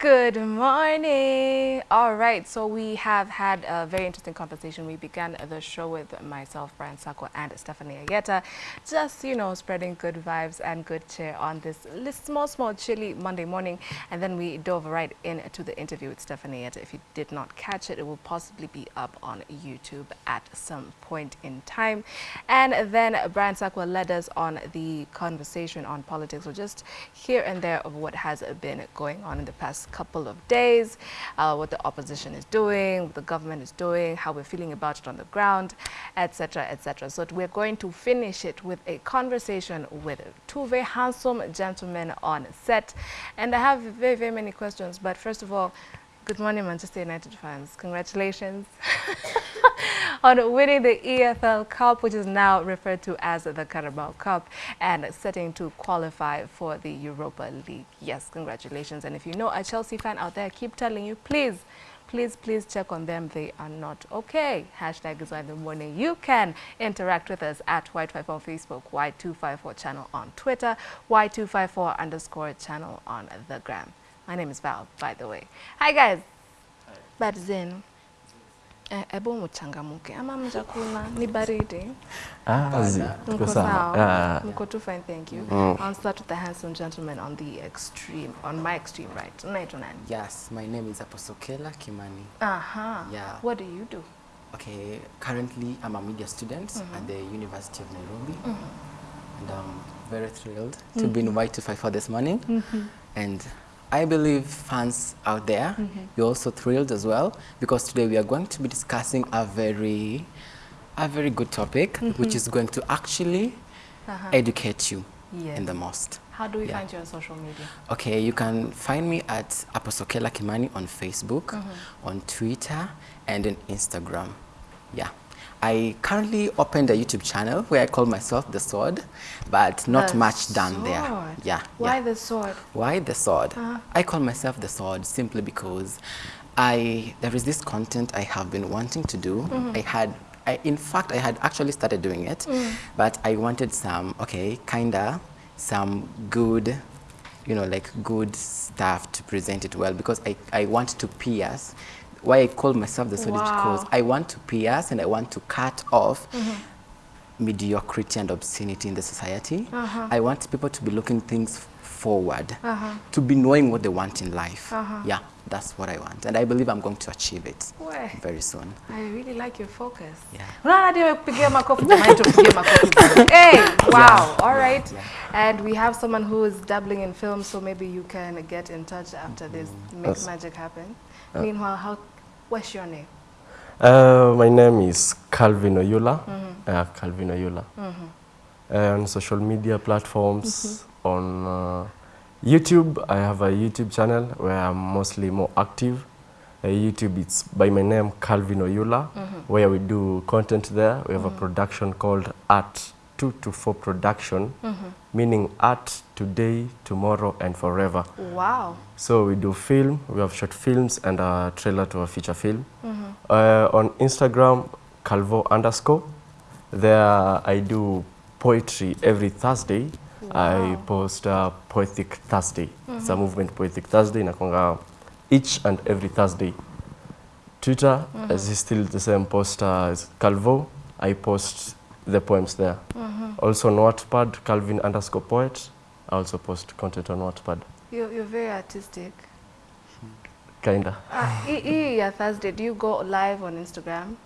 Good morning. All right, so we have had a very interesting conversation. We began the show with myself, Brian Sako, and Stephanie Ayeta, just, you know, spreading good vibes and good cheer on this small, small, chilly Monday morning. And then we dove right into the interview with Stephanie Ayeta. If you did not catch it, it will possibly be up on YouTube at some point in time. And then Brian Sako led us on the conversation on politics, so just here and there of what has been going on in the past couple of days, uh, what the opposition is doing, what the government is doing, how we're feeling about it on the ground, etc., etc. So we're going to finish it with a conversation with two very handsome gentlemen on set. And I have very, very many questions. But first of all, good morning, Manchester United fans. Congratulations. on winning the EFL Cup, which is now referred to as the Carabao Cup, and setting to qualify for the Europa League. Yes, congratulations. And if you know a Chelsea fan out there, I keep telling you, please, please, please check on them. They are not okay. Hashtag is why in the morning. You can interact with us at Y254 on Facebook, Y254 channel on Twitter, Y254 underscore channel on the gram. My name is Val, by the way. Hi, guys. Hi. Bad Zin. Hebu eh, mchangamuke ama mjakuna, ni baridi. Ah, mko sawa. Ah. Mko too fine, thank you. Mm. I'll start with the handsome gentleman on the extreme, on my extreme right. Unaitwa nani? Yes, my name is Aposokela Kimani. Aha. Yeah. What do you do? Okay, currently I'm a media student mm -hmm. at the University of Nairobi. Mm -hmm. And I'm very thrilled mm -hmm. to be invited to fight for this morning. Mm-hmm. And I believe fans out there, mm -hmm. you're also thrilled as well because today we are going to be discussing a very, a very good topic, mm -hmm. which is going to actually uh -huh. educate you in the most. How do we yeah. find you on social media? Okay, you can find me at Aposokela Kimani on Facebook, mm -hmm. on Twitter, and on Instagram. Yeah. I currently opened a YouTube channel where I call myself The Sword, but not the much done there. Yeah. Why yeah. The Sword? Why The Sword? Uh -huh. I call myself The Sword simply because I there is this content I have been wanting to do. Mm -hmm. I had I, in fact, I had actually started doing it, mm. but I wanted some, okay, kinda, some good, you know, like good stuff to present it well because I, I want to pierce why I call myself the solid wow. because I want to pierce and I want to cut off mm -hmm. mediocrity and obscenity in the society. Uh -huh. I want people to be looking things forward, uh -huh. to be knowing what they want in life. Uh -huh. Yeah, that's what I want. And I believe I'm going to achieve it very soon. I really like your focus. Yeah. hey, wow, yeah. all right. Yeah. And we have someone who is dabbling in film, so maybe you can get in touch after this, make That's magic happen. Uh, Meanwhile, how What's your name? Uh, my name is Calvin Oyula. Mm -hmm. uh, Calvin Oyula. Mm -hmm. on social media platforms, mm -hmm. on uh, YouTube, I have a YouTube channel where I'm mostly more active. Uh, YouTube, it's by my name, Calvin Oyula, mm-hmm. where we do content there. We have a mm-hmm. production called Art 2 to 4 Production, mm -hmm. meaning art today, tomorrow, and forever. Wow. So we do film, we have short films and a trailer to a feature film. Mm -hmm. uh, on Instagram, Calvo underscore. There I do poetry every Thursday. Wow. I post uh, Poetic Thursday. Mm -hmm. It's a movement Poetic Thursday. Nakonga each and every Thursday. Twitter mm -hmm. is still the same post as Calvo. I post the poems there. Mm -hmm. Also on Wattpad, Calvin underscore poet. I also post content on Wattpad. You're, you're very artistic. Kinda. Uh, yeah, Thursday, do you go live on Instagram?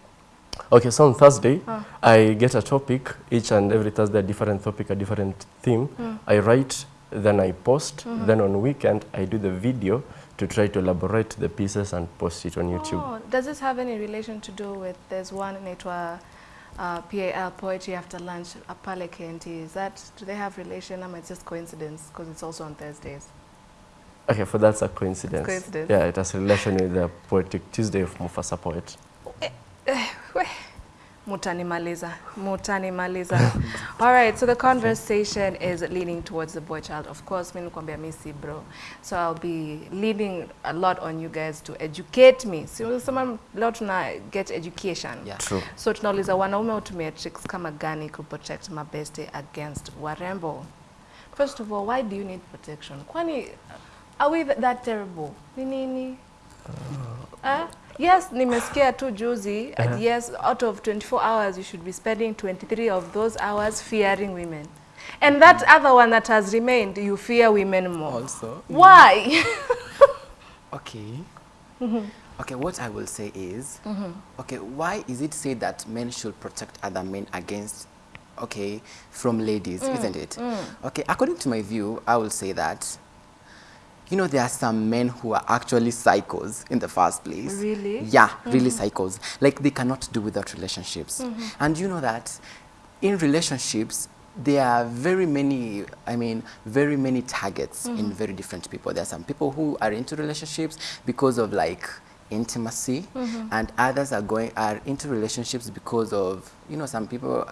Okay, so on Thursday, uh. I get a topic, each and every Thursday, a different topic, a different theme. Mm. I write, then I post, mm -hmm. then on weekend, I do the video to try to elaborate the pieces and post it on YouTube. Oh, does this have any relation to do with, there's one in Etwa uh, PAL Poetry After Lunch Pale KNT. Is that, do they have relation or it's just coincidence because it's also on Thursdays? Okay, for that's a coincidence. coincidence. Yeah, it has relation with the Poetic Tuesday of Mufasa Poet. Maliza Mutanimaliza. Mutanimaliza. All right, so the conversation is leaning towards the boy child. Of course, mimi nikwambia mimi si bro. So I'll be leaning a lot on you guys to educate me. Si unasema leo tuna get education. Yeah. True. So tunauliza wanaume utumia tricks kama gani ku protect mabeste against warembo. First of all, why do you need protection? Kwani Are we that terrible? Ni nini? Eh? Yes, nimesikia tu juzi. uh, Yes, out of 24 hours, you should be spending 23 of those hours fearing women. And that other one that has remained, you fear women more. Also. Why? Okay. Mm-hmm. Okay, what I will say is, mm-hmm. okay, why is it said that men should protect other men against, okay, from ladies, mm, isn't it? Mm. Okay, according to my view, I will say that, you know, there are some men who are actually psychos in the first place. Really? Yeah, really mm-hmm. psychos. Like they cannot do without relationships. Mm-hmm. And you know that in relationships, there are very many, I mean, very many targets in mm-hmm. very different people. There are some people who are into relationships because of like intimacy, and others are going are into relationships because of you know some people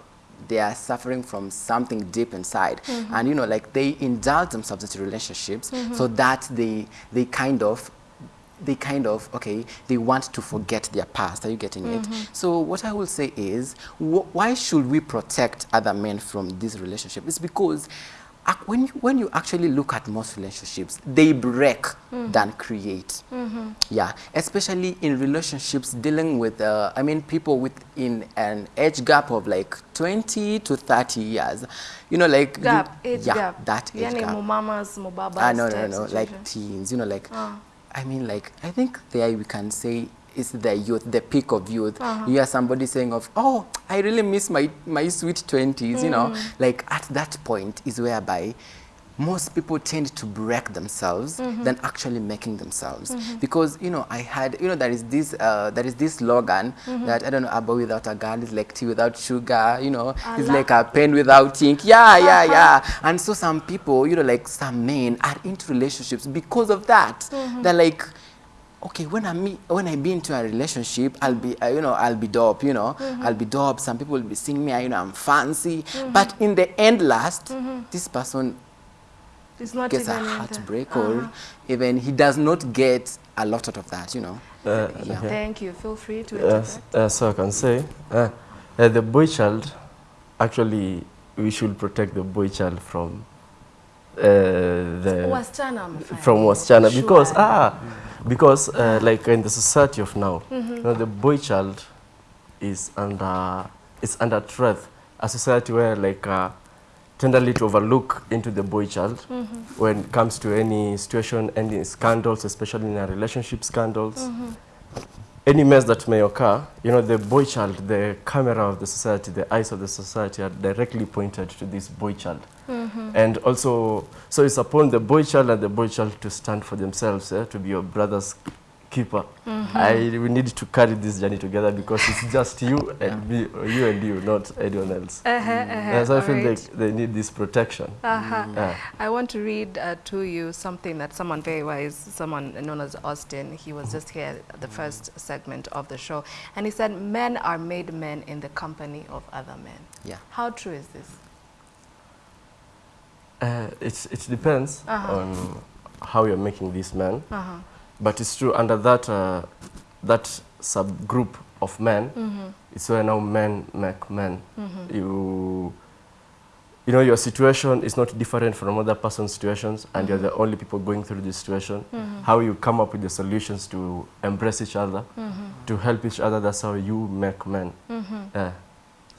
they are suffering from something deep inside. Mm-hmm. And you know like they indulge themselves into relationships mm-hmm. so that they they kind of they kind of okay they want to forget their past. Are you getting it? Mm-hmm. So what i will say is wh why should we protect other men from this relationship? It's because when you, when you actually look at most relationships they break than create. Yeah especially in relationships dealing with uh, i mean people within an age gap of like 20 to 30 years. You know like you- gap, age yeah gap. that age Yani gap. mumamas, mubabas Ah, no, no, type no, like teens, you know, like, Ah. I mean, like, I think there we can say it's the youth, the peak of youth. Uh-huh. You hear somebody saying of, oh, I really miss my, my sweet 20s, you know, Mm. like at that point is whereby most people tend to break themselves Mm-hmm. than actually making themselves because you know i had you know there is this uh, there is this slogan Mm-hmm. that i don't know abba without a girl is like tea without sugar you know it's like a pen without ink yeah yeah Uh-huh. yeah and so some people you know like some men are into relationships because of that Mm-hmm. they're like okay when i meet when i be into a relationship i'll be uh, you know i'll be dope you know Mm-hmm. i'll be dope some people will be seeing me you know i'm fancy but in the end last Mm-hmm. this person It's not gets a even in the- heartbreak Uh-huh. or even he does not get a lot out of that you know Uh, Yeah. okay. Thank you. Feel free to Yes, uh, so I can say, uh, uh, the boy child, actually, we should protect the boy child from uh, the Wasichana wamefanya from nini? wasichana because Sure. ah because uh, like in the society of now, you know, the boy child is under is under threat. A society where like uh, tenderly to overlook into the boy child when it comes to any situation, any scandals, especially in a relationship scandals. Any mess that may occur, you know, the boy child, the camera of the society, the eyes of the society are directly pointed to this boy child. And also, so it's upon the boy child and the boy child to stand for themselves, eh, to be your brother's keeper. I we need to carry this journey together because it's just you and me, or you and you, not anyone else. Uh-huh, uh-huh. Yeah, so I feel Alright. like they need this protection. Uh-huh. Yeah. I want to read uh, to you something that someone very wise, someone known as Austin, he was just here at the first segment of the show, and he said, men are made men in the company of other men. yeah How true is this? Uh, it's, it depends Uh-huh. on how you're making this man. But it's true, under that, uh, that subgroup of men, mm-hmm. it's where now men make men. Mm-hmm. You, you know, your situation is not different from other person's situations, and you're mm-hmm. the only people going through this situation. How you come up with the solutions to embrace each other, to help each other, that's how you make men. Yeah.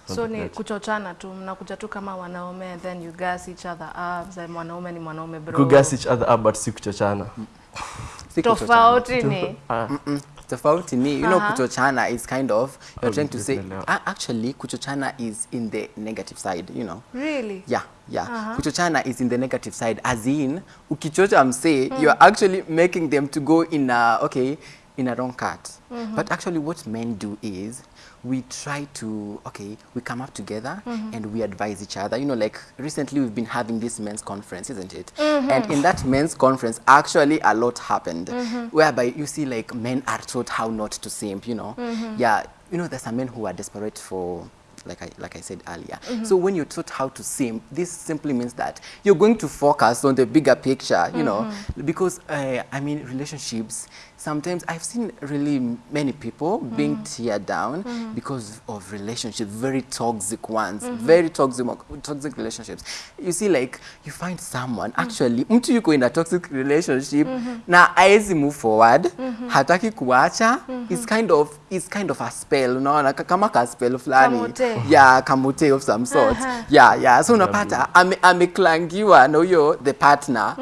So ni kuchochana tu, mnakuja tu kama wanaume and then you gas each other up. Za mwanaume ni mwanaume bro. Kugas each other up, but si kuchochana. Tofauti ni. Ah, Mm, tofauti ni you know Uh-huh. kuchochana is kind of you're Oh, trying to say definitely. actually kuchochana is in the negative side you know Really? yeah yeah Uh-huh. kuchochana is in the negative side as in ukichocha msee you're actually making them to go in a okay in a wrong cut but actually what men do is we try to okay we come up together mm-hmm. and we advise each other. You know like recently we've been having this men's conference isn't it? Mm-hmm. And in that men's conference actually a lot happened mm-hmm. whereby you see like men are taught how not to simp you know? Yeah you know there's some men who are desperate for like I, like I said earlier. So when you're taught how to simp, this simply means that you're going to focus on the bigger picture, you know, because uh, I mean, relationships, sometimes I've seen really many people mm. being teared down mm. because of relationships, very toxic ones, mm -hmm. very toxic, toxic relationships. You see, like, you find someone, actually, mtu yuko in a toxic relationship, -hmm. na aezi move forward, -hmm. hataki kuacha, it's kind of, it's kind of a spell, unaona, ka- kama ka spell fulani. Kamute. Yeah, kamute of some sort. Yeah, yeah. So unapata, ame, ameklangiwa no, huyo, the partner,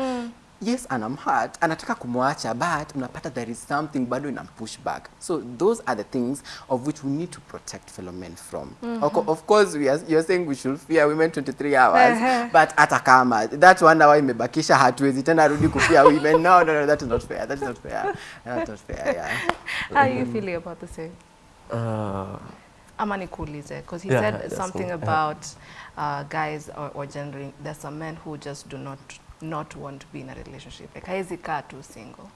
yes anam hurt anataka kumwacha but unapata there is something bado inampush back so those are the things of which we need to protect fellow men from mm -hmm. of course we are, you're saying we should fear women 23 hours Ehe. but hata kama that one hour imebakisha hatuwezi tena rudi kufia women no, no, no that is not fair that is not fair that is not fair yeah How are you feeling about the same? Uh, Ama nikuulize, because he Yeah, said yeah, something cool. about uh, guys or, or gendering. There's some men who just do not not want to be in a relationship. Like haezi kaa tu single.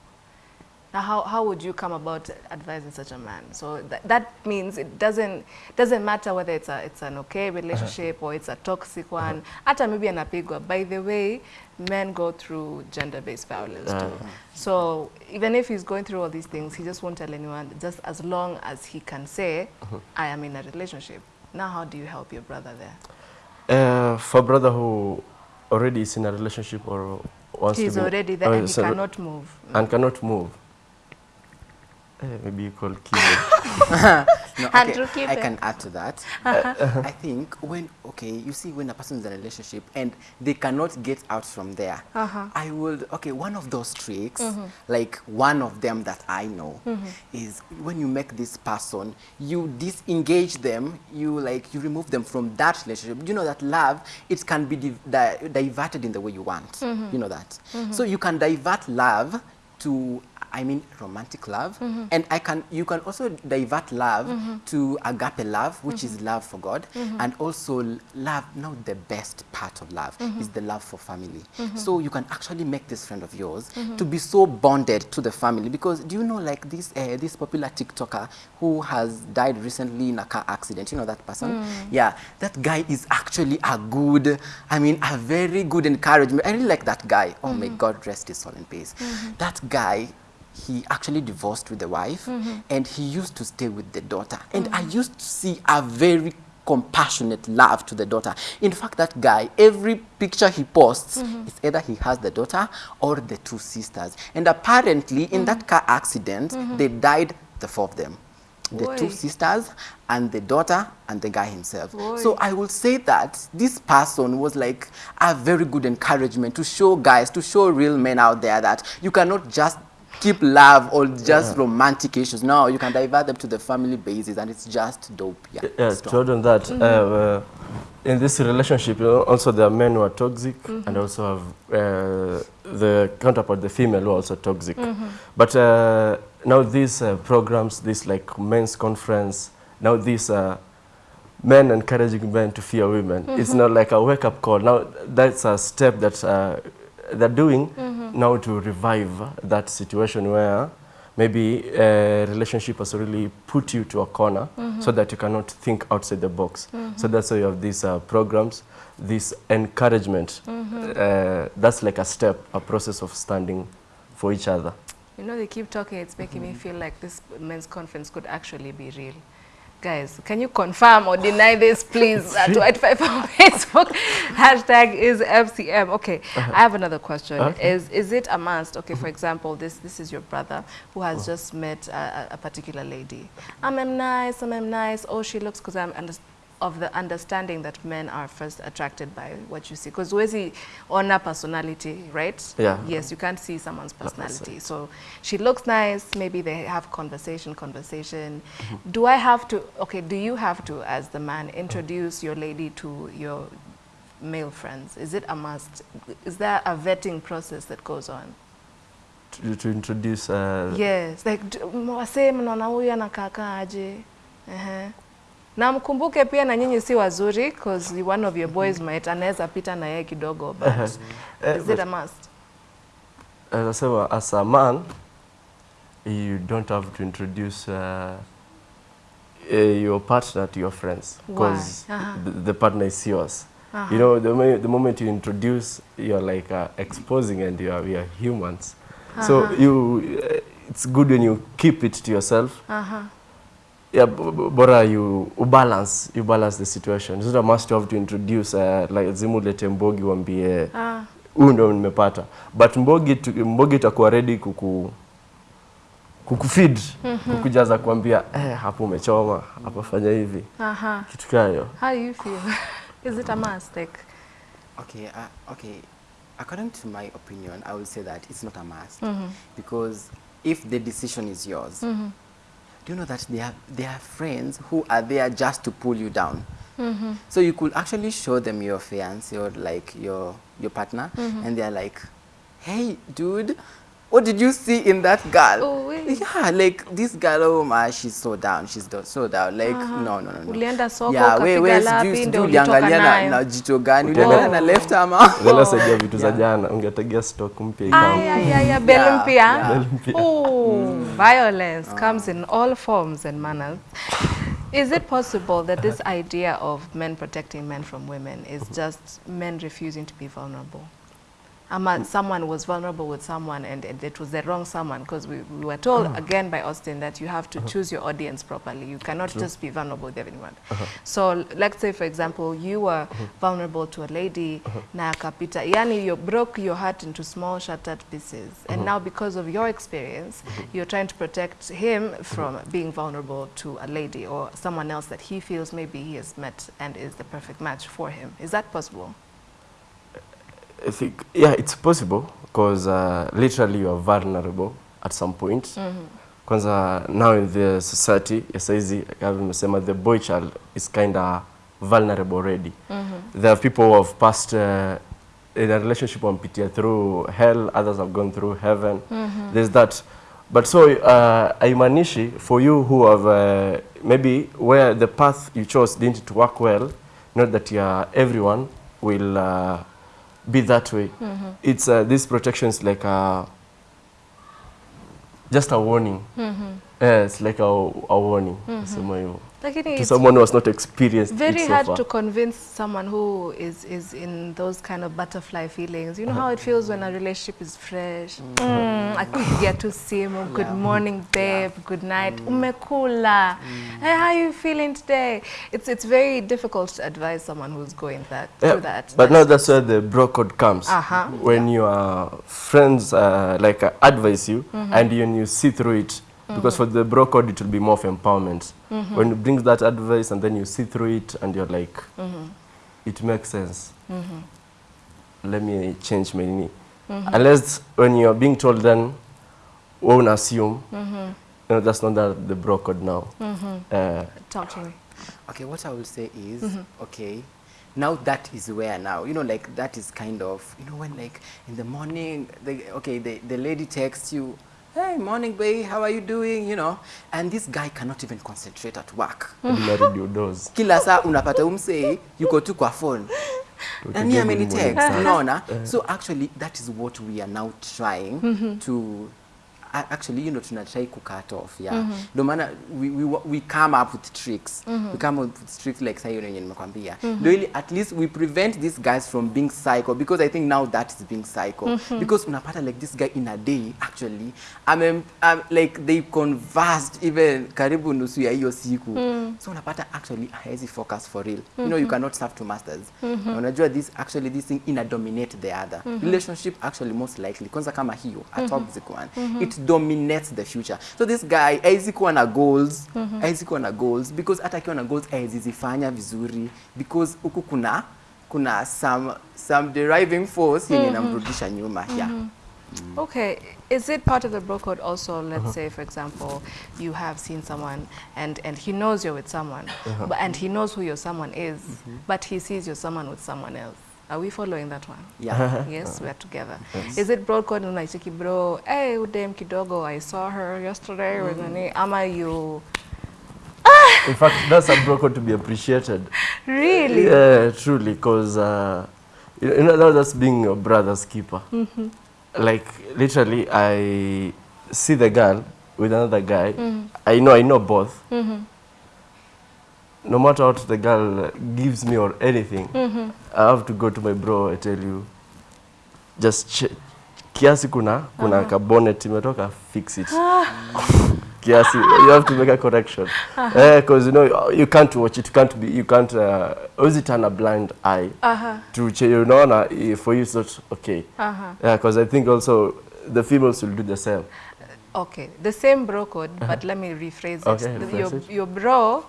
Now, how, how would you come about advising such a man? So that, that means it doesn't doesn't matter whether it's a it's an okay uh-huh. relationship or it's a toxic uh-huh. one. Hata maybe anapigwa. By the way, men go through gender-based violence too. Uh-huh. So even if he's going through all these things, he just won't tell anyone. Just as long as he can say, "I am in a relationship." Now, how do you help your brother there? uh, for brother who already is in a relationship or wants He's to be, already there and he cannot move. and cannot move. Eh, maybe you call keyboard. No, Andrew, okay, I can add to that. Uh-huh. I think when, okay, you see when a person is in a relationship and they cannot get out from there, Uh-huh. I would, okay, one of those tricks, mm-hmm. like one of them that I know, mm-hmm. is when you make this person, you disengage them, you like, you remove them from that relationship. You know that love, it can be div- di diverted in the way you want. Mm-hmm. You know that. So you can divert love to I mean romantic love. Mm-hmm. And I can you can also divert love mm-hmm. to agape love which is mm-hmm. love for God and also love now the best part of love is the love for family. So you can actually make this friend of yours to be so bonded to the family. Because do you know like this uh, this popular TikToker who has died recently in a car accident you know that person? Mm. Yeah that guy is actually a good I mean a very good encouragement. I really like that guy. Oh my God rest his soul in peace. That guy he actually divorced with the wife mm-hmm. and he used to stay with the daughter. And i mm-hmm. used to see a very compassionate love to the daughter. In fact that guy every picture he posts mm-hmm. is either he has the daughter or the two sisters. And apparently in that car accident they died the four of them. The Oi. two sisters and the daughter and the guy himself. Oi. so I will say that this person was like a very good encouragement to show guys, to show real men out there that you cannot just keep love or just romantic issues. No, you can divert them to the family basis and it's just dope. Yeah, yeah, it's to dope. add on that, uh, uh, in this relationship, you know, also there are men who are toxic and also have uh, the counterpart, the female, who are also toxic. But uh, now these uh, programs, this like men's conference, now these uh, men encouraging men to fear women, it's not like a wake-up call. Now that's a step that uh, they're doing Mm. now to revive that situation where maybe a relationship has really put you to a corner mm-hmm. so that you cannot think outside the box. So mm-hmm. that's why you have these uh, programs, this encouragement. Mm-hmm. Uh, that's like a step, a process of standing for each other. You know, they keep talking, it's making me feel like this men's conference could actually be real. Guys, can you confirm or deny this, please? Uh, 85 on Facebook. Hashtag is FCM. Okay, I have another question. Okay. Is is it a must? Okay, for example, this this is your brother who has just met a, a- particular lady. I'm, I'm nice, I'm, I'm nice. Oh, she looks, because I'm under, of the understanding that men are first attracted by what you see. Because he on a personality, right? Yeah. Yes, you can't see someone's personality. So she looks nice. Maybe they have conversation, conversation. Do I have to? Okay, do you have to, as the man, introduce your lady to your male friends? Is it a must? Is there a vetting process that goes on? To, to introduce uh, Yes, like wasee mnaona huyu anakaa aje? Ehe. Na mkumbuke pia na nyinyi si wazuri because one of your boys might anaweza pita na yeye kidogo but Eh, is it a must? as I said, as a man, you don't have to introduce uh, uh, your partner to your friends because Uh-huh. the, the partner is yours. Uh -huh. You know, the, the moment you introduce, you're like uh, exposing and you are, we are humans. Uh -huh. So you, uh, it's good when you keep it to yourself. Uh-huh. Yeah, bora you balance, you balance the situation. It's not a must you have to introduce uh, like zimulete mbogi wambie Ah. huyu ndo nimepata but mbogi tu- mbogi itakuwa ready kuku kukufeed kukujaza kuambia eh, hapo umechoma hapo fanya hivi Uh-huh. kitu kayo How do you feel? Is it a must? Like, Okay, uh, okay. According to my opinion, I would say that it's not a must mm -hmm. because if the decision is yours, Mhm. Do you know that they are, there are friends who are there just to pull you down? Mhm. So you could actually show them your fiance or like your your partner, and they're like, "Hey, dude, what did you see in that girl? Oh, wait. yeah, like this girl, oh my, she's so down, she's do- so down. Like Aha. no, no, no, no. Ulienda soko, yeah, we, wait, we, sijui- ndio sijui uliangalia na, na jito gani, uliangalia na left ama Lela saidia vitu za Yeah. jana ungetegea stock mpya ikawa. Bell mpya. Oh, violence comes in all forms and manners. Is it possible that this idea of men protecting men from women is just men refusing to be vulnerable? Ama someone was vulnerable with someone and, and it was the wrong someone because we, we were told mm. again by Austin that you have to uh-huh. choose your audience properly. You cannot just be vulnerable with everyone. Uh-huh. So let's say for example you were uh-huh. vulnerable to a lady na akapita yani you broke your heart into small shattered pieces. And now because of your experience you're trying to protect him from being vulnerable to a lady or someone else that he feels maybe he has met and is the perfect match for him. Is that possible? I think yeah it's possible because uh, literally you are vulnerable at some point. Kwanza now in the society ya saizi kama nimesema the boy child is kind of vulnerable already. There are people who have passed uh, in a relationship wampitia through hell others have gone through heaven. There's that. But so uh, for you who have uh, maybe where the path you chose didn't work well not that uh, everyone will uh, be that way. Mm-hmm. It's uh, this protection is like a just a warning. Mm-hmm. Yeah, it's like a, a warning. Mm-hmm. Sema hivyo Lakini to someone who has not experienced it very so hard far. to convince someone who is is in those kind of butterfly feelings. You know how it feels when a relationship is fresh. Mm, akipigia tu simu, good Yeah. morning babe, good night, umekula. Hey, how are you feeling today? It's it's very difficult to advise someone who's going that Yeah, through that. but now that's where the bro code comes. Uh-huh. When your friends uh, like uh, advise you and when you see through it, because for the bro code it will be more of empowerment. Mm-hmm. When you bring that advice and then you see through it and you're like, mm-hmm. it makes sense. Mm-hmm. Let me change my knee. Unless when you're being told then, won't assume. No, that's not that the bro code now. Uh, Talk to me. Okay, what I will say is, okay, now that is where now, you know, like that is kind of, you know, when like in the morning, the, okay, the, the lady texts you, hey, morning, babe, how are you doing, you know, and this guy cannot even concentrate at work. Kila saa unapata umsei, yuko tu kwa phone. nani yeah, many ni text sana. unaona? So actually that is what we are now trying to a- actually you know tunatry kucut off yeah. Mm ndio maana we, we, we come up with tricks. Mm -hmm. we come up with tricks like sasa yenye nimekwambia. Ndio ili at least we prevent these guys from being psycho because i think now that is being psycho. Mm -hmm. because unapata like this guy in a day actually I'm, um, like they conversed even karibu nusu ya hiyo siku. So unapata actually haezi focus for real. Mm -hmm. you know you cannot serve two masters. Mm -hmm. unajua this actually this thing ina dominate the other. Mm -hmm. relationship actually most likely. Kwanza kama hiyo a toxic one. Mm -hmm. it dominates the future. So this guy haezi kuwa na goals haezi kuwa na goals because hata akiwa na goals haezi zifanya vizuri. Because huku kuna kuna some some deriving force yenye inamrudisha nyuma yeah Okay, is it part of the bro code also, let's say, for example, you have seen someone and, and he knows you're with someone, but, and he knows who your someone is, but he sees your someone with someone else. Are we following that one? yeah yes, we are together. Yes. Is it bro code unaichiki bro, hey, udem kidogo, I saw her yesterday, with nani, ama you, In fact, that's a broker to be appreciated. really? Yeah, truly, because uh, you know now that's being your brother's keeper. Mm -hmm. Like literally, I see the girl with another guy. Mm -hmm. I know, I know both. No matter what the girl uh, gives me or anything, I have to go to my bro. I tell you, just kiasi kuna kuna ka bonnet imetoka, fix it. kiasi, you have to make a correction. Because you know you can't watch it, you can't be, you can't. Uh, always turn a blind eye Uh-huh. to ch- you know, na, eh, for you it's not okay. Uh-huh. Yeah, because I think also the females will do the same. Okay, the same bro code, but let me rephrase. Okay, rephrase your, it. your bro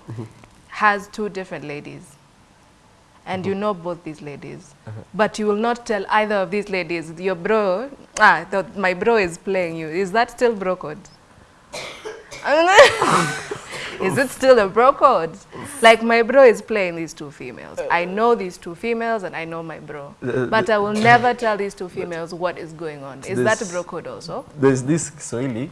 has two different ladies. And you know both these ladies. But you will not tell either of these ladies, your bro, ah, the, my bro is playing you. Is that still bro code? is it still a bro code? Like my bro is playing these two females. I know these two females and I know my bro. Uh, But I will never tell these two females what is going on. Is that a bro code also? There's this Kiswahili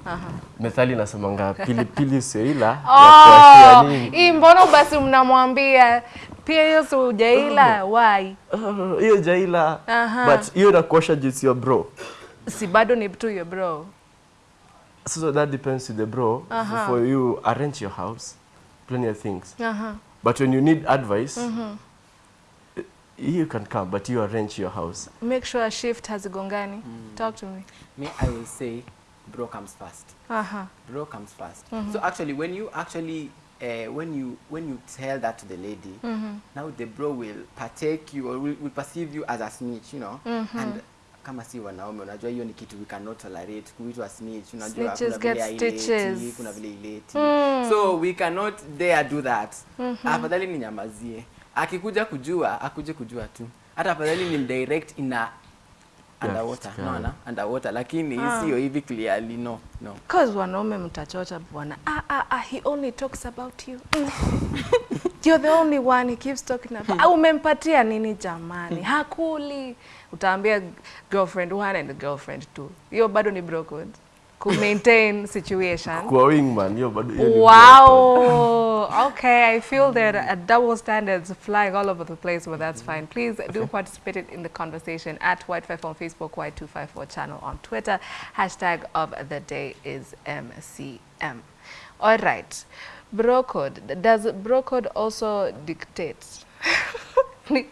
methali nasemanga pili pili seila. Oh, imbono hii basi mnamwambia pia hiyo si ujaila why? Oh, hiyo jaila Aha. but hiyo inakuosha jinsi ya bro Si bado ni tu ya bro. So that depends to the bro Aha. for you arrange your house plenty of things Aha. but when you need advice mm-hmm. eh, you can come but you arrange your house Make sure a shift hazigongani. Mm. Talk to me. Me, I will say, bro comes first. Aha. Bro comes 1st mm-hmm. So actually, when you actually uh, when you when you tell that to the lady, mm-hmm. now the bro will partake you or will, will perceive you as a snitch, you know, and kama si wanaume unajua hiyo ni kitu we cannot tolerate kuitwa snitch unajua kuna vile haileti, stitches. kuna vile ileti mm. so we cannot dare do that mm -hmm. afadhali ninyamazie, akikuja kujua akuje kujua tu hata afadhali ni mdirect ina underwater yeah. naona underwater lakini sio hivi clearly no no Cause wanaume mtachocha bwana. Ah, ah, ah, he only talks about you. You're the only one he keeps talking about. au umempatia nini jamani? Hakuli. Utaambia girlfriend one and girlfriend two. Hiyo bado ni bro code. Ku maintain situation. kwa wingman hiyo bado hiyo. Wow. Okay, I feel there are double standards flying all over the place, but that's fine. Please do participate in the conversation at White5 on Facebook, Y254 channel on Twitter. Hashtag of the day is MCM. All right. Bro code. Does bro code also dictate? Please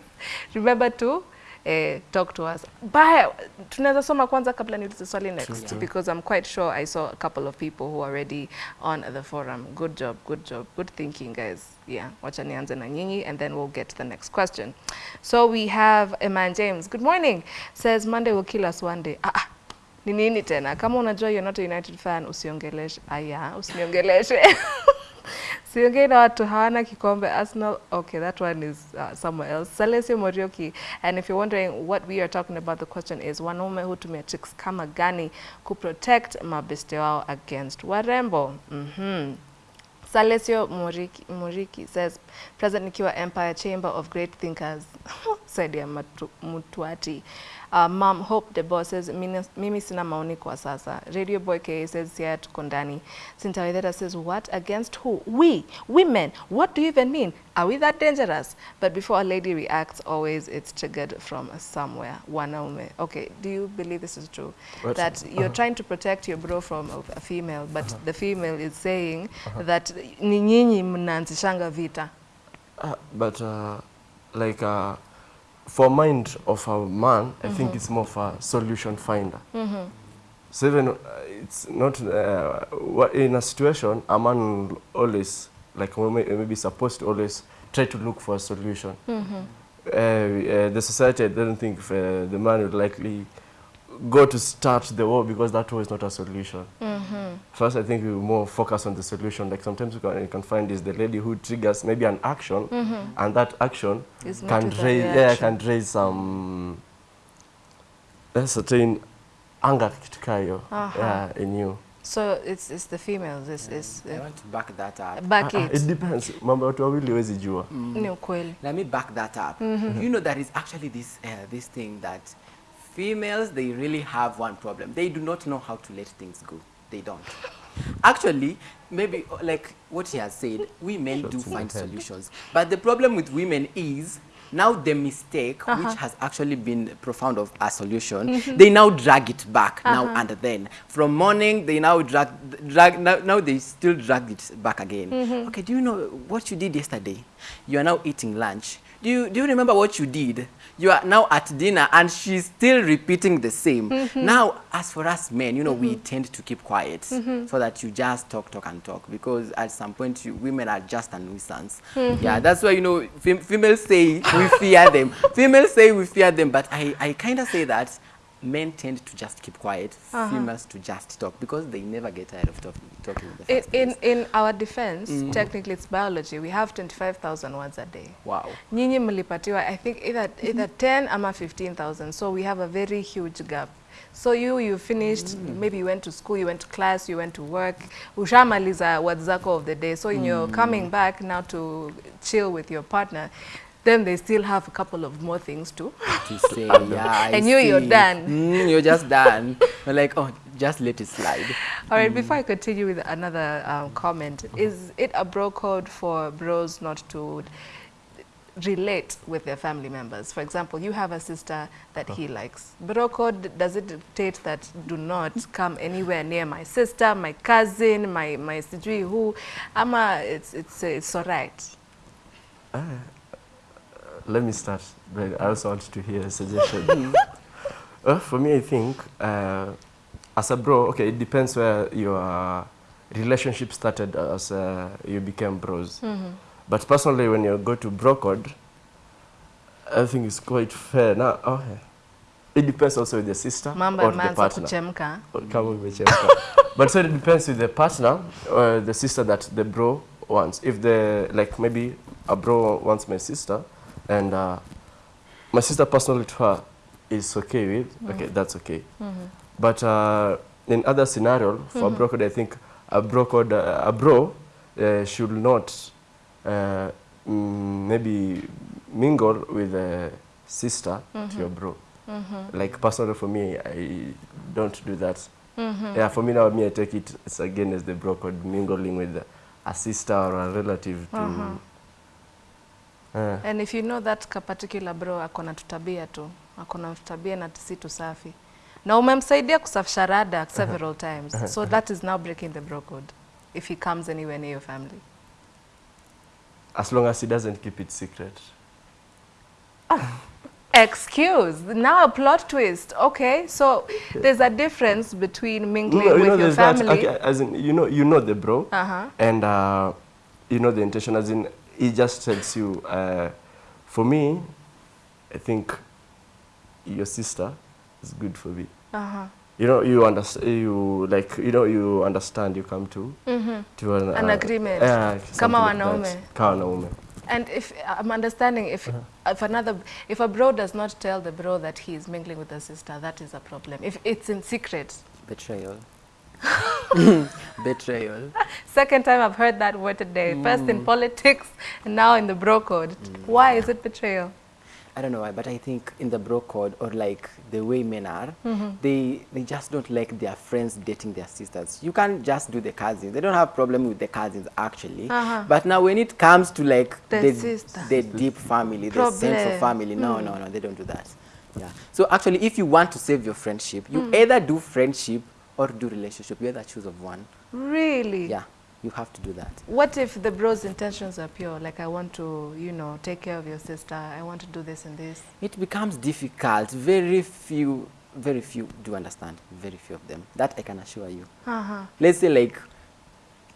remember to eh, talk to us. Baya, tunaweza soma kwanza kabla niulize swali next because I'm quite sure I saw a couple of people who are already on the forum. Good job, good job, good thinking guys. Yeah, wacha nianze na nyinyi and then we'll get to the next question. So we have man James. Good morning. Says Monday will kill us one day. Ah, ah. Ni nini tena? Kama unajua you're not a United fan, usiongeleshe. Aya, usiniongeleshe. Siongei na watu hawana kikombe Arsenal. Okay, that one is uh, somewhere else. Salesio Morioki. And if you're wondering what we are talking about, the question is wanaume hutumia tricks kama gani kuprotect mabeste wao against warembo. mm -hmm. Salesio Moriki, Muriki says, present nikiwa Empire Chamber of Great Thinkers, said ya Mutuati. Uh, Mom Hope the boss says, mimi sina maoni kwa sasa. Radio Boy K says, siya tuko ndani. Sintawedera says, what? Against who? We, women. What do you even mean? Are we that dangerous? But before a lady reacts, always it's triggered from somewhere. Wanaume. Okay, do you believe this is true? What? That you're uh -huh. trying to protect your bro from a, a female, but uh -huh. the female is saying uh -huh. that ni nyinyi mnaanzishanga vita. Uh, but uh, like uh, for mind of a man, I think it's more of a solution finder. So even uh, it's not uh, in a situation, a man always like we may- maybe supposed to always try to look for a solution. Uh, uh, the society I don't think if, uh, the man would likely go to start the war because that war is not a solution. Mm-hmm. First, I think we more focus on the solution. Like sometimes you can, you can find is the lady who triggers maybe an action, mm-hmm. and that action Is can raise yeah can raise some a certain anger kitu kaa hiyo Aha. Uh-huh. yeah, in you. So it's, it's the females. It's, it's I want to back that up back ah, ah it. it depends. Mambo ya watu wawili huwezi jua. Mm. Ni ukweli. Let me back that up. Mm-hmm. You know there is actually this uh, this thing that females they really have one problem. They do not know how to let things go. They don't. Actually, maybe uh, like what he has said, we men do find the solutions. But the problem with women is now the mistake which uh-huh. has actually been profound of a solution mm-hmm. they now drag it back now uh-huh. and then. From morning they now drag drag now, now they still drag it back again. Mm-hmm. Okay do you know what you did yesterday? You are now eating lunch do you do you remember what you did? You are now at dinner and she's still repeating the same. Mm-hmm. Now as for us men you know we mm-hmm. tend to keep quiet mm-hmm. so that you just talk talk and talk because at some point you, women are just a nuisance. Yeah that's why you know fem females say we fear them. Females say we fear them but i i kind of say that men tend to just keep quiet uh-huh. females to just talk because they never get tired of talking talking in In, in, in our defense, mm-hmm. technically it's biology. We have 25,000 words a day. wow Nyinyi mlipatiwa I think either, either 10 ama 15,000. So we have a very huge gap. So you you finished mm. maybe you went to school, you went to class, you went to work. Ushamaliza words zako of the day. So you're mm. coming back now to chill with your partner. Then they still have a couple of more things to to say, yeah, I And you, you're done. Mm, you're just done. You're like, oh, just let it slide. All right, before I continue with another um, comment, is it a bro code for bros not to relate with their family members? For example, you have a sister that he likes. Bro code, does it dictate that do not come anywhere near my sister, my cousin, my, my sijui who? Ama it's, it's, it's all right. Let me start, but I also want to hear a suggestion. uh, for me, I think uh, as a bro, okay, it depends where your relationship started as uh, you became bros. But personally, when you go to bro code, I think it's quite fair. Now, okay. It depends also with the sister Mamba or the partner. kuchemka. but so it depends with the partner or the sister that the bro wants. If the like maybe a bro wants my sister and uh, my sister personally to her is okay with, okay, that's okay. But uh, in other scenario, for a bro code, I think a brocode, uh, a bro uh, should not uh, mm, maybe mingle with a sister to your bro. Like personally for me, I don't do that. Yeah, for me now, me I take it it's again as the bro code mingling with a sister or a relative to. Uh, And if you know that ka particular bro akona tutabia tu, akona tutabia na si tusafi. Na umemsaidia kusafisha rada several times. So that is now breaking the bro code if he comes anywhere near your family. as long as he doesn't keep it secret. Excuse. Now a plot twist. Okay, so there's a difference between mingling No, you with your family. that, okay, as in, you know, you know the bro, Uh-huh. and uh, you know the intention. As in, he just tells you. Uh, for me, I think your sister is good for me. Uh-huh. You know, you understand. You like, you know, you understand. You come to to an, An agreement. Yeah, Kama something like wanaume. that. Kama wanaume. And if I'm understanding, if if another, if a bro does not tell the bro that he is mingling with a sister, that is a problem. If it's in secret. Betrayal. Betrayal. Second time I've heard that word today. First in hmm. politics, and now in the bro code. Hmm. Why is it betrayal? I don't know why, but I think in the bro code or like the way men are, mm-hmm. they they just don't like their friends dating their sisters. You can't just do the cousins. They don't have problem with the cousins actually. Uh-huh. But now when it comes to like The the, the deep family, the central Problem. family, no, no, hmm. no, they don't do that. Yeah. So actually, if you want to save your friendship, you either do friendship or do relationship. You either choose of one. Really? Yeah, you have to do that. What if the bro's intentions are pure? Like, I want to, you know, take care of your sister. I want to do this and this. It becomes difficult. Very few, very few do understand. Very few of them. That I can assure you. Uh-huh. Let's say like,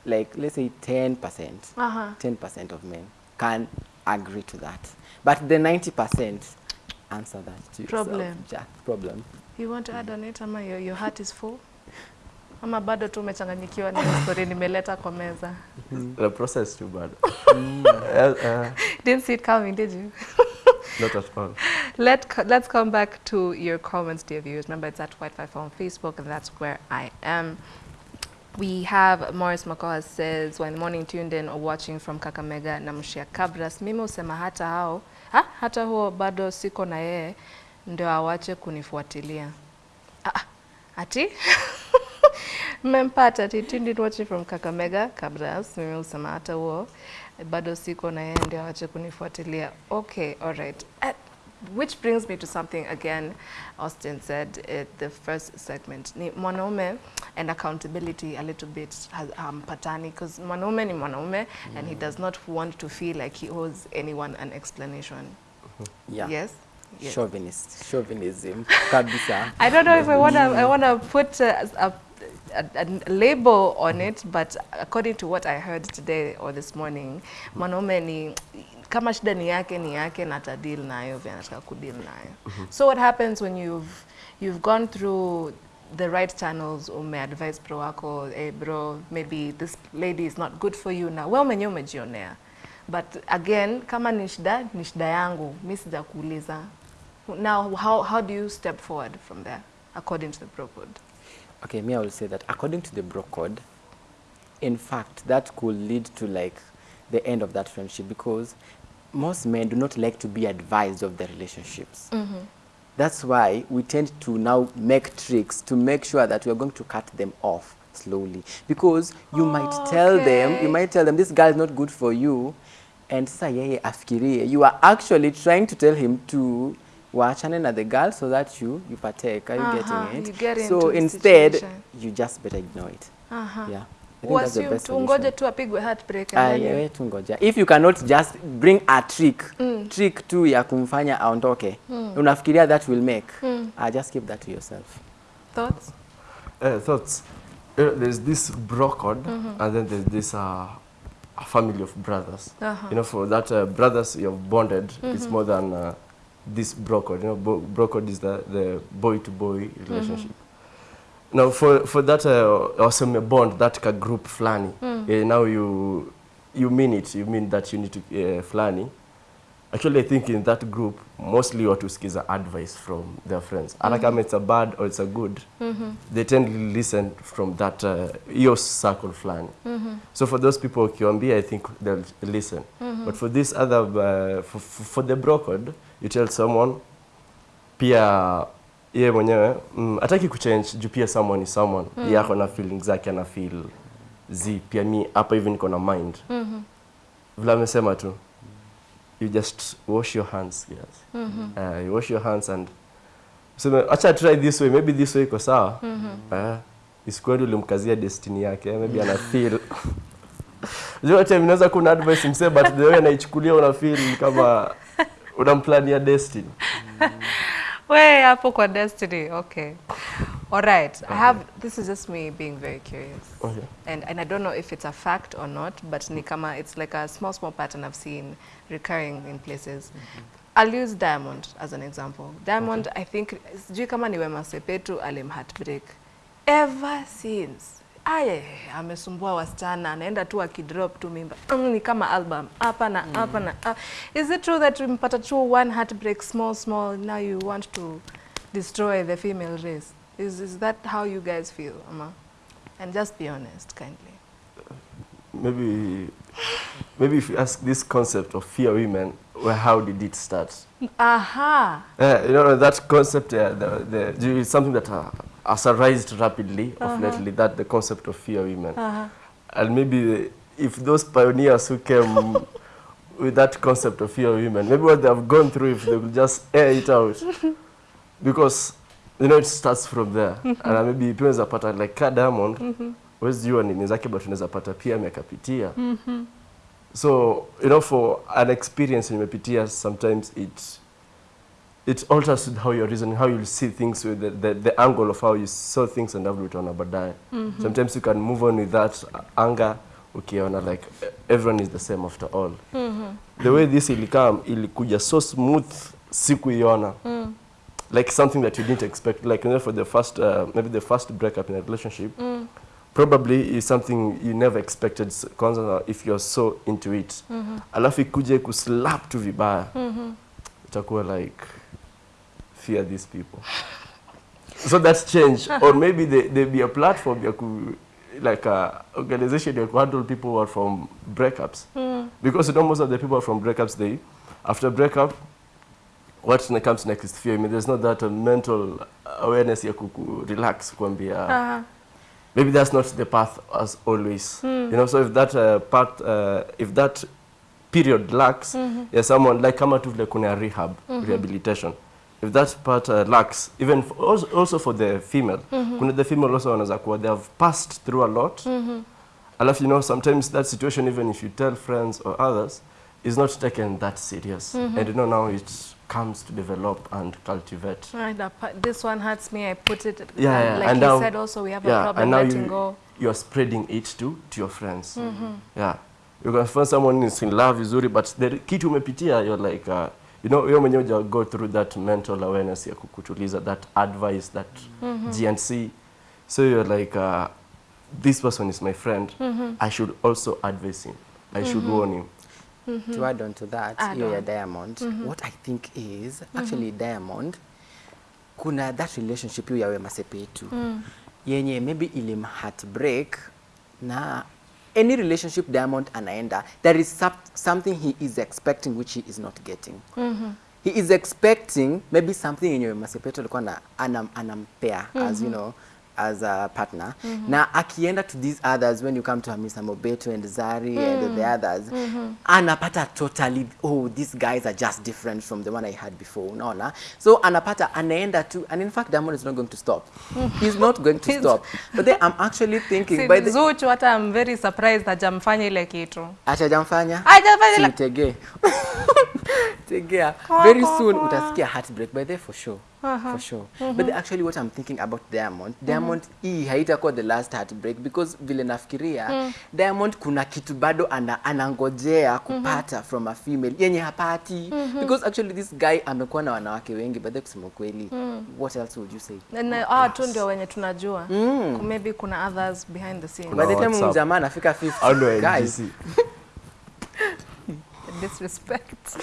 like let's say ten percent. Uh-huh. Ten percent of men can agree to that, but the ninety percent answer that to yourself. Problem. Yeah, problem. You want to add on it ama your, your heart is full? Ama bado tu umechanganyikiwa na story nimeleta kwa meza? The process too bad. Didn't see it coming, did you? not at all. Let let's come back to your comments, dear viewers. Remember, it's at White Five on Facebook, and that's where I am. We have Morris Makoha says, when morning tuned in or watching from Kakamega na Mshia Kabras, mimi usema hata hao ha? hata huo bado siko na yeye ndio awache kunifuatilia. Ah, ah, ati mmempata Titindi watching from Kakamega Kabras. Mimi usema hata huo bado siko na yeye ndio awache kunifuatilia. Okay, all right. Uh, which brings me to something again Austin said at the first segment ni mwanaume and accountability a little bit has- hampatani because mwanaume ni mwanaume and he does not want to feel like he owes anyone an explanation. Yeah. Yes? Yes. Chauvinist, chauvinism, kabisa. I don't know if I want to I want to put a, a, a, a label on it, but according to what I heard today or this morning, mwanaume ni kama shida ni yake ni yake na atadeal nayo vile anataka kudeal nayo. So what happens when you've you've gone through the right channels umeadvise bro wako hey bro maybe this lady is not good for you na wewe mwenyewe umejionea. But again kama ni shida ni shida yangu mi sijakuuliza. Now how, how do you step forward from there according to the bro code Okay, me, I will say that according to the bro code, in fact, that could lead to like the end of that friendship because most men do not like to be advised of their relationships. Mm-hmm. That's why we tend to now make tricks to make sure that we are going to cut them off slowly because you might oh, tell them, you might tell them this guy is not good for you, and sasa yeye afikirie you are actually trying to tell him to waachane na the girl so that you you partake. Are you Uh-huh, getting it? you get so into the instead, situation. you just better ignore it. uh-huh. Yeah. I think that's the Wasiu best tungoje tu apigwe heartbreak Ah, then you- yewe tu ngoja. If you cannot just bring a trick, mm. trick tu ya kumfanya aondoke, unafikiria that will make, Mm. Uh, just keep that to yourself. thoughts Uh, thoughts. Uh, there's this bro code, mm -hmm. and then there's this uh, a family of brothers. Uh-huh. You know, for that uh, brothers you've bonded, mm -hmm. it's more than uh, this brocode. You know, bro code is the, the boy to boy relationship. Mm -hmm. Now, for for that uh, awesome bond, that ka group flani, mm. uh, now you you mean it. You mean that you need to uh, flani. Actually, I think in that group, mostly watu skiza advice from their friends. mm Hata kama it's a bad or it's a good, mm -hmm. they tend to listen from that uh, your circle fulani. So for those people ukiwaambia, I think they'll listen. mm -hmm. But for this other, uh, for, for for the brokered you tell someone, pia yeye mwenyewe mm, hataki kuchange juu pia someone is someone. Mm. -hmm. yako na feeling zake ana feel zi pia mi hapa hivi niko na mind. Vile amesema tu you just wash your hands yes. Uh, you wash your hands and useme acha try this way maybe this way iko sawa. Uh, isikweli ulimkazia destiny yake maybe ana feel. Inaweza kuna advice msee but the way anaichukulia una feel kama unamplania destiny. We hapo kwa destiny okay. All right Okay. i have this is just me being very curious. Okay. and and i don't know if it's a fact or not but ni kama it's like a small small pattern i've seen recurring in places Mm -hmm. I'll use Diamond as an example. Diamond, okay. I think, sijui kama ni Wema Sepetu alim heartbreak. Ever since. Aye, amesumbua wasichana, anaenda tu akidrop tu mimba. Mm, ni kama album. Hapa na hapa na. Uh, is it true that mpata tu one heartbreak small small now you want to destroy the female race? Is is that how you guys feel, Ama? And just be honest, kindly. maybe maybe if you ask this concept of fear women well, how did it start Aha. Uh, you know that concept, uh, the, the, is something that uh, has arisen rapidly uh of lately. That the concept of fear women, Uh-huh. and maybe if those pioneers who came with that concept of fear women, maybe what they have gone through, if they will just air it out, because you know it starts from there, Mm -hmm. and uh, maybe pia unaweza pata like Car Diamond, huwezi jua nini zake, but unaweza pata pia amekapitia. So, you know, for an experience nimepitia, sometimes it it alters how you're reasoning, how you see things with the, the, the angle of how you saw things and how utaona baadaye. Sometimes you can move on with that anger ukiona like everyone is the same after all. The way this ilikam ilikuja so smooth sikuiona. Like something that you didn't expect. Like you know, for the first, uh, maybe the first breakup in a relationship, probably is something you never expected kwanza if you're so into it. Alafu ikuje kuslap tu vibaya. Itakuwa like fear these people. So that's change or maybe there there be a platform ya ku like a organization that could handle people who are from breakups. Mm. because you know most of the people are from breakups they after breakup what ne- comes next is fear. I mean, there's not that uh, mental awareness ya kuku relax kuambia Uh-huh. Maybe that's not the path as always. Mm. You know, so if that uh, part, uh, if that period lacks, mm -hmm. yeah, someone like kama tu vile kuna rehab, mm -hmm. rehabilitation. If that part uh, lacks, even for, also, also for the female, mm kuna the female also wanaweza kuwa they have passed through a lot. Mm -hmm. Alafu, you know, sometimes that situation, even if you tell friends or others, is not taken that serious. Mm -hmm. And you know, now it comes to develop and cultivate. Right, that part- this one hurts me. I put it. Yeah, yeah. Like and you now, said, also we have yeah, a problem and now letting you, go. You're spreading it to, to your friends. Mm -hmm. Yeah. You can find someone is in love vizuri, but the kitu umepitia, you're like, uh, you know, wewe mwenyewe go through that mental awareness ya kukutuliza, that advice, that mm -hmm. GNC. So you're like, uh, this person is my friend. Mm -hmm. I should also advise him. I should warn him. To add on to that, Add hiyo ya mm Diamond, what I think is actually mm -hmm. Diamond kuna that relationship hiyo ya Wema Sepetu yenye maybe ilim heartbreak na any relationship Diamond anaenda there is something he is expecting which he is not getting mm -hmm. he is expecting maybe something yenye Wema Sepetu alikuwa na anam, -hmm. as you know as a partner mm -hmm. na akienda to these others when you come to Hamisa Mobeto and Zari mm. and the others mm -hmm. anapata totally oh these guys are just different from the one I had before unaona so anapata anaenda to and in fact Diamond is not going to stop he's not going to stop but then I'm actually thinking Si by the Zuchu hata I'm very surprised hajamfanya ile kitu. Hajajamfanya? Hajafanya ile- Si tegee. Tegea. Very soon utasikia heartbreak by the for sure. For sure. Mm -hmm. But actually what I'm thinking about Diamond, Diamond mm hii haitakuwa the last heartbreak because vile nafikiria mm. Diamond kuna kitu bado ana, anangojea kupata mm -hmm. from a female yenye hapati mm -hmm. because actually this guy amekuwa na wanawake wengi but kusema kweli what else would you say? Na ah, tu ndio wenye tunajua. mm. Maybe kuna others behind the scenes. By the time WhatsApp. mjamaa anafika How do 50 I guys? Disrespect.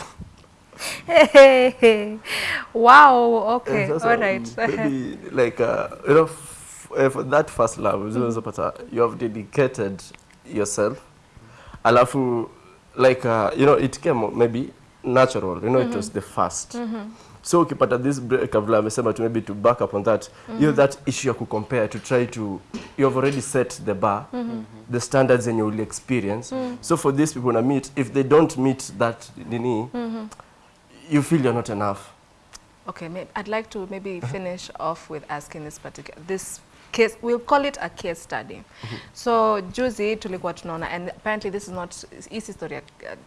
Wow, okay, all right. Um, maybe like uh, you know, uh, for that first love, unaweza mm. pata you have dedicated yourself. Alafu like uh, you know it came maybe natural, you know it mm-hmm. was the first. Mm-hmm. So ukipata this break vile amesema to maybe to back up on that, you know mm-hmm. that issue ya kucompare to try to you have already set the bar, the standards and you will experience. Mm. So for these people na meet, if they don't meet that nini, you feel you're not enough. Okay, I'd like to maybe uh-huh. finish off with asking this particular this case. We'll call it a case study. Mm-hmm. So juzi tulikuwa tunaona, and apparently this is not hii si story ya uh,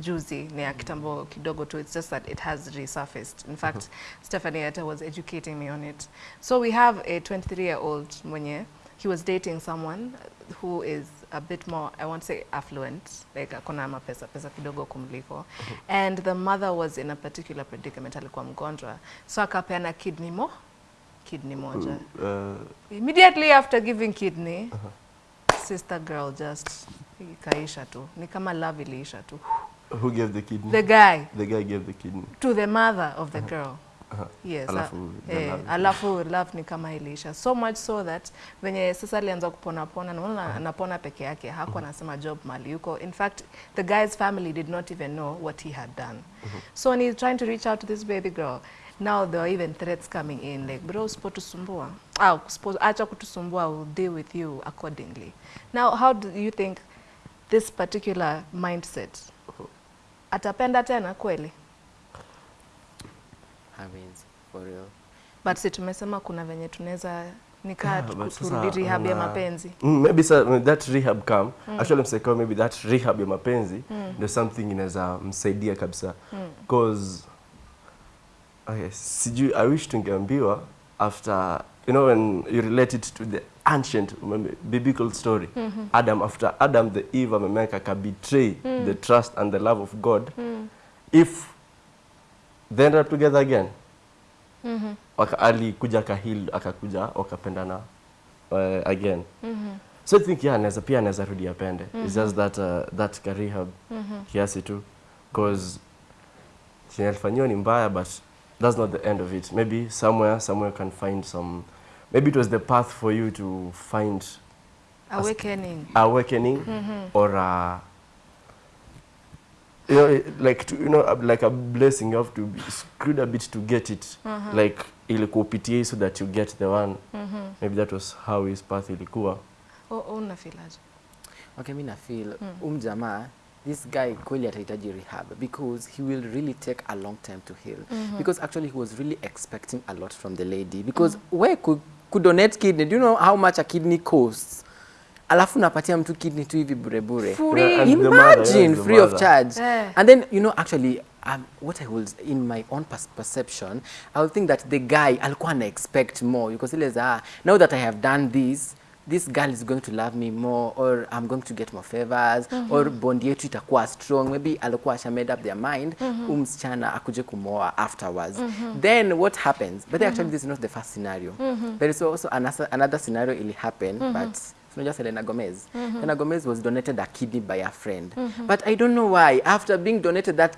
juzi ni ya kitambo mm-hmm. kidogo tu. It's just that it has resurfaced. In fact, mm-hmm. Stephanie Etta was educating me on it. So we have a 23 year old mwenye he was dating someone who is a bit more I won't say affluent like akona mapesa pesa kidogo kumliko and the mother was in a particular predicament alikuwa mgonjwa so akapeana kidney mo kidney moja Uh, immediately after giving kidney sister girl just ikaisha tu ni kama love iliisha tu who gave the kidney? the guy The guy gave the kidney. to the mother of the girl Aha. Yes Alafu eh, love. alafu love ni kama iliisha. So much so that venye sasa alianza kupona pona naona anapona peke yake hakuwa anasema job mali yuko in fact the guy's family did not even know what he had done. So when he's trying to reach out to this baby girl now there are even threats coming in like bro usipotusumbua. Au usipo- acha kutusumbua we'll deal with you accordingly. Now how do you think this particular mindset atapenda tena kweli hawezi for real. But si tumesema kuna venye tunaweza nikaa Yeah, rehab ya mapenzi. Mm, maybe sa, when that rehab come actually mseko maybe that rehab ya mapenzi ndio something inaweza msaidia kabisa. Because okay, sijui I wish tungeambiwa after you know when you relate it to the ancient biblical story. Adam after Adam the Eve amemeka ka betray the trust and the love of God. If they rap up together again. Mm waka, alikuja kahil akakuja wakapendana uh, again. Mm -hmm. so I think yeah anaweza pia anaweza rudi apende it's just that uh, that ka rehab kiasi tu. Cause chenye alifanyiwa ni mbaya but that's not the end of it. Maybe somewhere somewhere can find some maybe it was the path for you to find awakening. awakening mm -hmm. or a, you know like to, you know like a blessing you have to be screwed a bit to get it like ilikuwa upitie hii so that you get the one mm -hmm. maybe that was how his path ilikuwa unafilaje? Okay, mimi na feel mm. umjamaa this guy kweli atahitaji rehab because he will really take a long time to heal mm -hmm. because actually he was really expecting a lot from the lady because mm. where could, could donate kidney do you know how much a kidney costs alafu napatia mtu kidney tu hivi bure bure Free. Mother, imagine the free of charge Yeah. and then you know actually um, what I was in my own perception I would think that the guy alikuwa ana expect more because ile za now that I have done this this girl is going to love me more or I'm going to get more favors mm -hmm. or bond yetu itakuwa strong maybe alikuwa asha made up their mind mm -hmm. msichana akuje kumoa afterwards mm -hmm. then what happens but mm -hmm. actually this is not the first scenario mm -hmm. there is also another, another scenario ili happen mm -hmm. but unajua Selena Gomez. Mm-hmm. Selena Gomez was donated a kidney by a friend. Mm-hmm. But I don't know why after being donated that